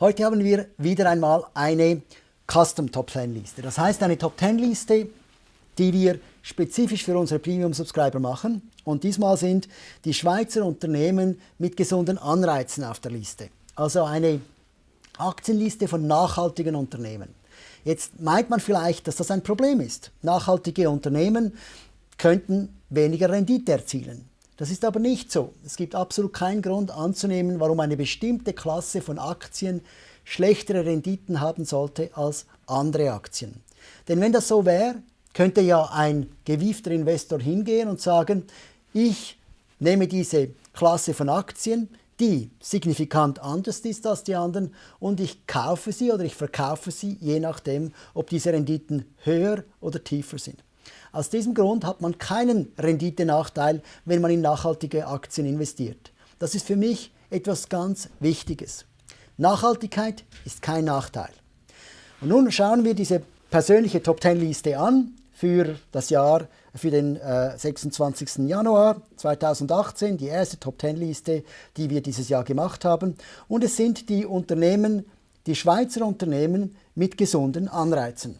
Heute haben wir wieder einmal eine Custom Top 10 Liste. Das heißt eine Top 10 Liste, die wir spezifisch für unsere Premium Subscriber machen. Und diesmal sind die Schweizer Unternehmen mit gesunden Anreizen auf der Liste. Also eine Aktienliste von nachhaltigen Unternehmen. Jetzt meint man vielleicht, dass das ein Problem ist. Nachhaltige Unternehmen könnten weniger Rendite erzielen. Das ist aber nicht so. Es gibt absolut keinen Grund anzunehmen, warum eine bestimmte Klasse von Aktien schlechtere Renditen haben sollte als andere Aktien. Denn wenn das so wäre, könnte ja ein gewiefter Investor hingehen und sagen, ich nehme diese Klasse von Aktien, die signifikant anders ist als die anderen und ich kaufe sie oder ich verkaufe sie, je nachdem, ob diese Renditen höher oder tiefer sind. Aus diesem Grund hat man keinen Renditenachteil, wenn man in nachhaltige Aktien investiert. Das ist für mich etwas ganz Wichtiges. Nachhaltigkeit ist kein Nachteil. Und nun schauen wir diese persönliche Top 10 Liste an für das Jahr, für den äh, 26. Januar 2018, die erste Top 10 Liste, die wir dieses Jahr gemacht haben. Und es sind die Unternehmen, die Schweizer Unternehmen mit gesunden Anreizen.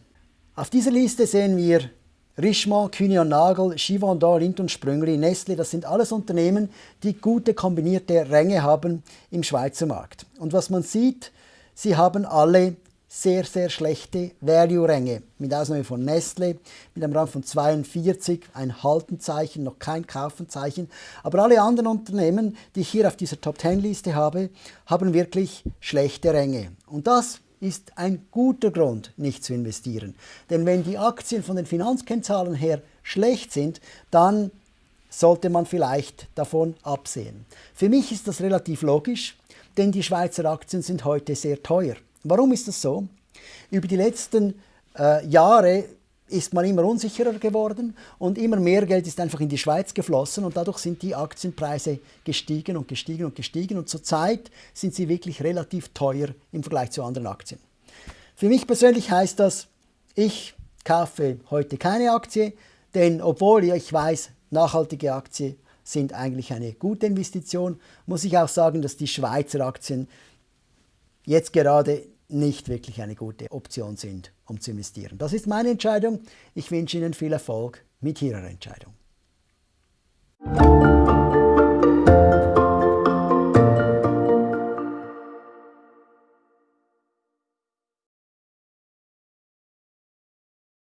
Auf dieser Liste sehen wir Richemont, Kühne Nagel, Givaudan, Lindt und Sprüngli, Nestle, das sind alles Unternehmen, die gute kombinierte Ränge haben im Schweizer Markt. Und was man sieht, sie haben alle sehr, sehr schlechte Value-Ränge, mit Ausnahme von Nestle, mit einem Rang von 42, ein Haltenzeichen, noch kein Kaufenzeichen. Aber alle anderen Unternehmen, die ich hier auf dieser Top-10-Liste habe, haben wirklich schlechte Ränge. Und das ist ein guter Grund, nicht zu investieren. Denn wenn die Aktien von den Finanzkennzahlen her schlecht sind, dann sollte man vielleicht davon absehen. Für mich ist das relativ logisch, denn die Schweizer Aktien sind heute sehr teuer. Warum ist das so? Über die letzten äh, Jahre ist man immer unsicherer geworden und immer mehr Geld ist einfach in die Schweiz geflossen und dadurch sind die Aktienpreise gestiegen und gestiegen und gestiegen und zurzeit sind sie wirklich relativ teuer im Vergleich zu anderen Aktien. Für mich persönlich heißt das, ich kaufe heute keine Aktie, denn obwohl ich weiß, nachhaltige Aktien sind eigentlich eine gute Investition, muss ich auch sagen, dass die Schweizer Aktien jetzt gerade nicht wirklich eine gute Option sind, um zu investieren. Das ist meine Entscheidung. Ich wünsche Ihnen viel Erfolg mit Ihrer Entscheidung.